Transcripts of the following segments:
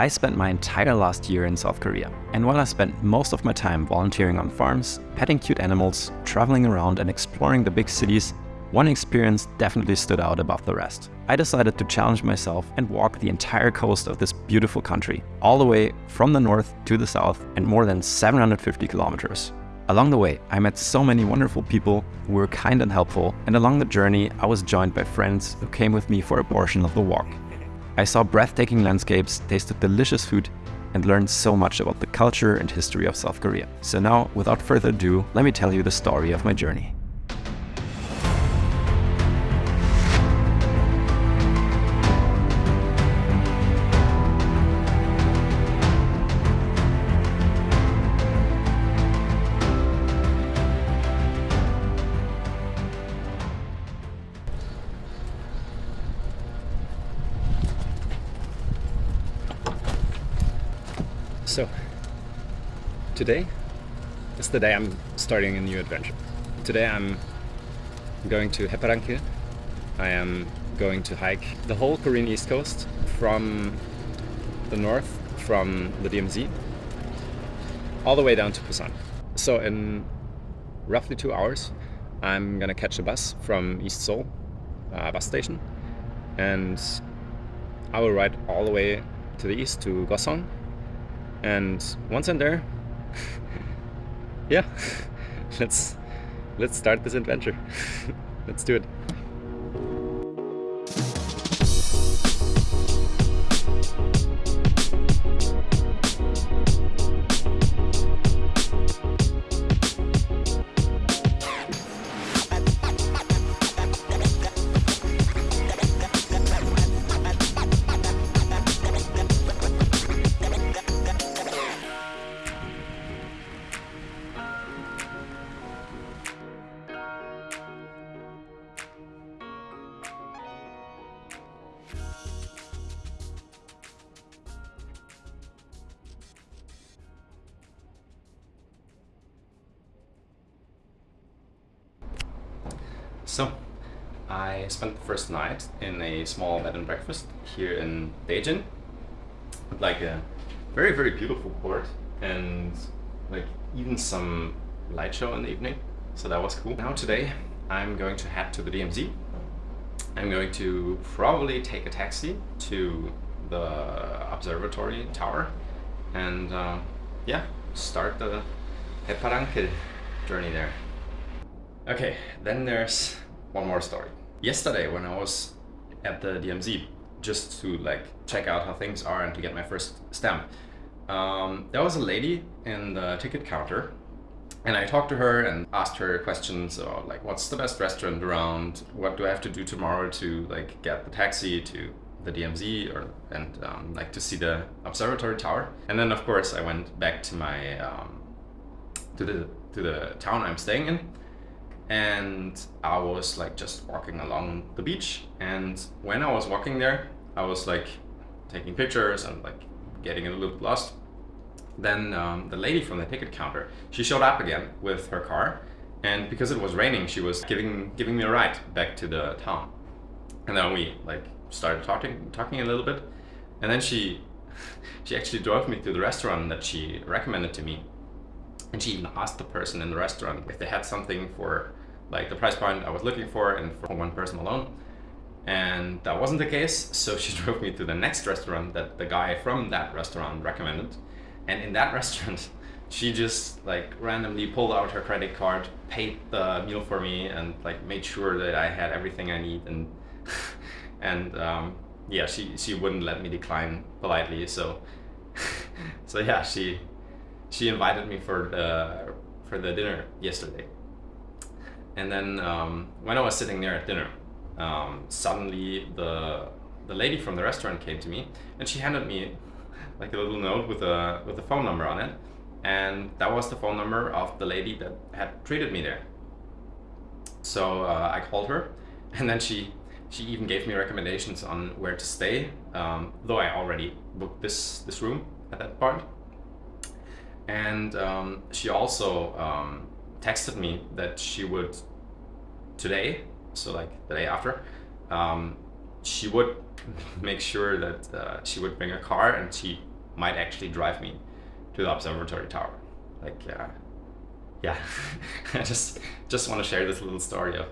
I spent my entire last year in South Korea, and while I spent most of my time volunteering on farms, petting cute animals, traveling around and exploring the big cities, one experience definitely stood out above the rest. I decided to challenge myself and walk the entire coast of this beautiful country, all the way from the north to the south and more than 750 kilometers. Along the way, I met so many wonderful people who were kind and helpful, and along the journey, I was joined by friends who came with me for a portion of the walk. I saw breathtaking landscapes, tasted delicious food, and learned so much about the culture and history of South Korea. So now, without further ado, let me tell you the story of my journey. So, today is the day I'm starting a new adventure. Today I'm going to Haeparangil. I am going to hike the whole Korean east coast from the north, from the DMZ, all the way down to Busan. So in roughly two hours, I'm gonna catch a bus from East Seoul uh, bus station and I will ride all the way to the east to Gosong and once I'm there yeah let's let's start this adventure. Let's do it So, I spent the first night in a small bed and breakfast here in Daejin. Like a very, very beautiful port and like even some light show in the evening. So that was cool. Now today I'm going to head to the DMZ. I'm going to probably take a taxi to the observatory tower and uh, yeah, start the Haeparangil journey there. Okay, then there's one more story. Yesterday when I was at the DMZ, just to like check out how things are and to get my first stamp, um, there was a lady in the ticket counter and I talked to her and asked her questions about like what's the best restaurant around, what do I have to do tomorrow to like get the taxi to the DMZ or and um, like to see the observatory tower. And then of course I went back to my um, to the to the town I'm staying in and I was like just walking along the beach. And when I was walking there I was like taking pictures and like getting a little bit lost. Then um, the lady from the ticket counter she showed up again with her car. And because it was raining she was giving giving me a ride back to the town. And then we like started talking talking a little bit. And then she she actually drove me to the restaurant that she recommended to me. And she even asked the person in the restaurant if they had something for like the price point I was looking for and for one person alone. And that wasn't the case, so she drove me to the next restaurant that the guy from that restaurant recommended. And in that restaurant, she just like randomly pulled out her credit card, paid the meal for me, and like made sure that I had everything I need. And and um, yeah, she she wouldn't let me decline politely. So so yeah, she she invited me for the for the dinner yesterday. And then um, when I was sitting there at dinner, um, suddenly the the lady from the restaurant came to me and she handed me like a little note with a with a phone number on it, and that was the phone number of the lady that had treated me there. So uh, I called her, and then she she even gave me recommendations on where to stay, um, though I already booked this this room at that part. And um, she also um, texted me that she would today, so like the day after, um, she would make sure that uh, she would bring a car and she might actually drive me to the observatory tower. Like, uh, yeah, I just just want to share this little story of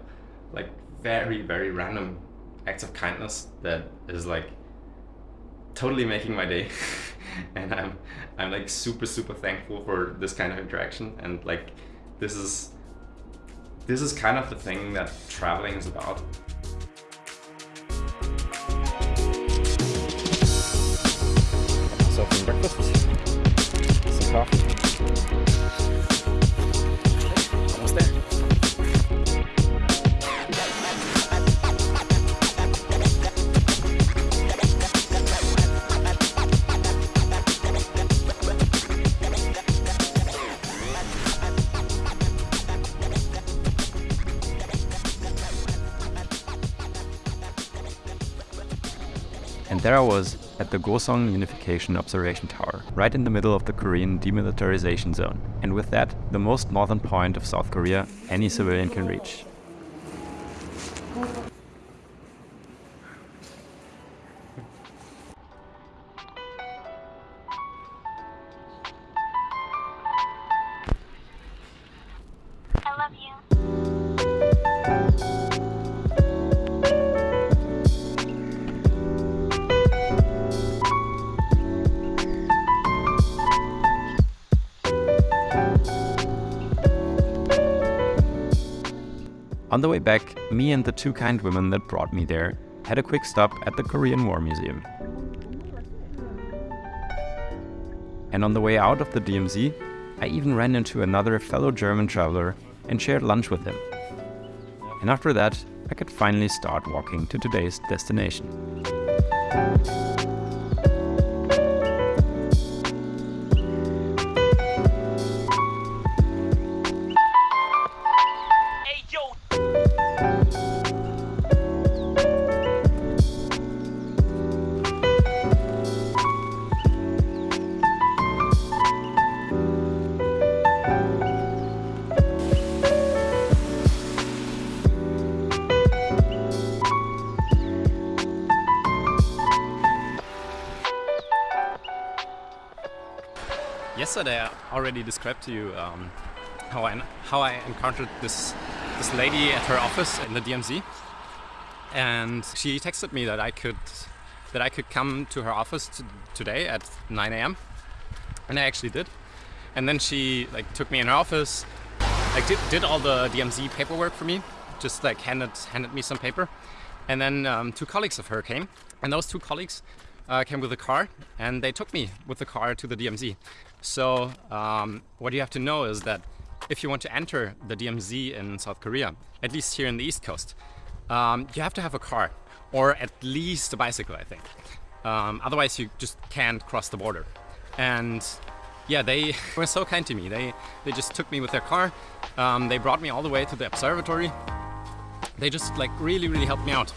like very very random acts of kindness that is like totally making my day and I'm I'm like super super thankful for this kind of interaction and like this is this is kind of the thing that traveling is about. So from breakfast, some coffee. And there I was at the Gosong Unification Observation Tower, right in the middle of the Korean demilitarization zone. And with that, the most northern point of South Korea any civilian can reach. On the way back, me and the two kind women that brought me there had a quick stop at the Korean War Museum. And on the way out of the DMZ, I even ran into another fellow German traveler and shared lunch with him. And after that, I could finally start walking to today's destination. Yesterday, I already described to you um, how I how I encountered this this lady at her office in the DMZ, and she texted me that I could that I could come to her office t- today at 9 a.m. and I actually did. And then she like took me in her office, like did, did all the DMZ paperwork for me, just like handed handed me some paper, and then um, two colleagues of her came, and those two colleagues uh, came with a car, and they took me with the car to the DMZ. So um, what you have to know is that if you want to enter the DMZ in South Korea, at least here in the East Coast, um, you have to have a car or at least a bicycle, I think. Um, otherwise, you just can't cross the border. And yeah, they were so kind to me. They they just took me with their car. Um, they brought me all the way to the observatory. They just like really really helped me out.